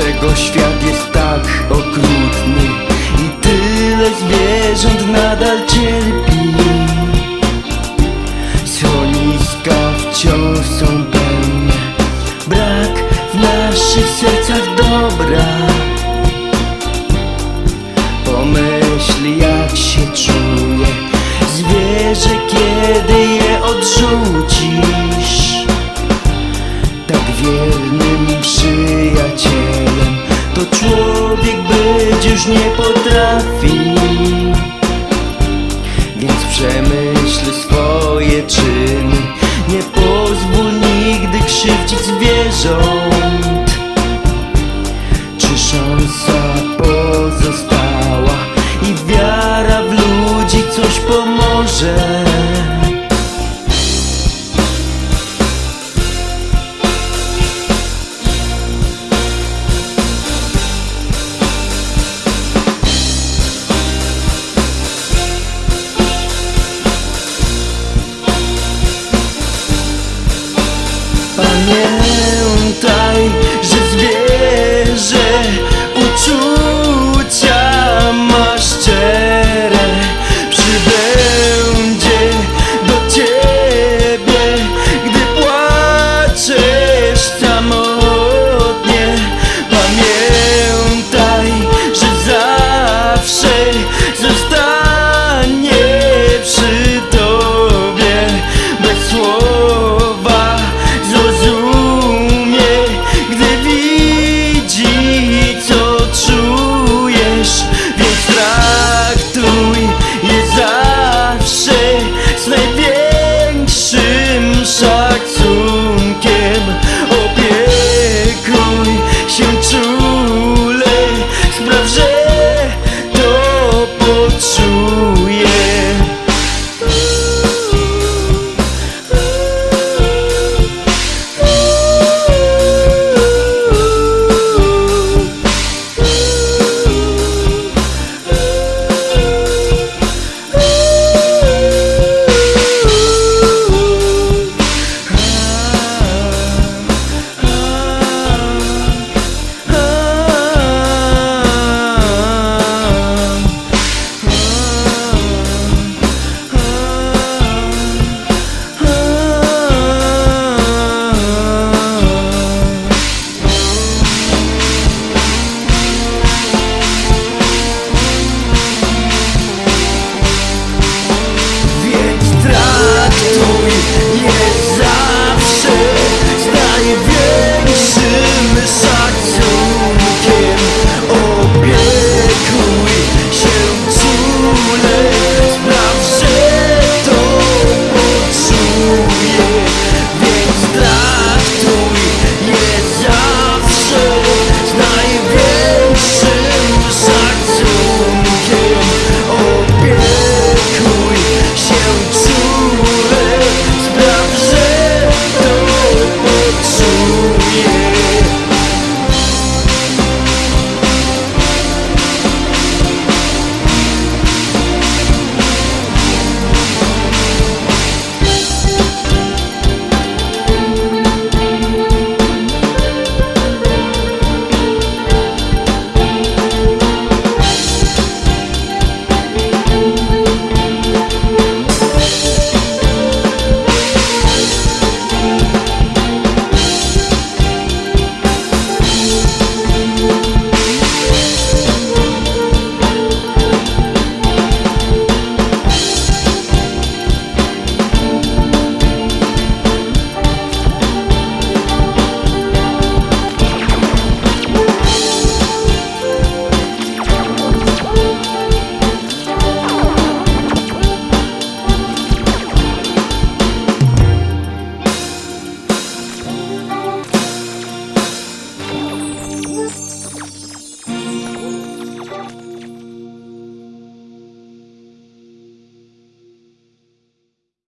Dlaczego świat jest tak okrutny? I tyle zwierząt nadal cierpi. Schroniska wciąż są pełne. Brak w naszych sercach dobra. Pomyśl jak się czuje. Zwierzę kiedy je odrzucisz człowiek być już nie potrafi. Więc przemyśl swoje czyny. Nie pozwól nigdy krzywdzić zwierząt. Czy szansa pozostała? I wiara w ludzi coś pomoże Pamiętaj,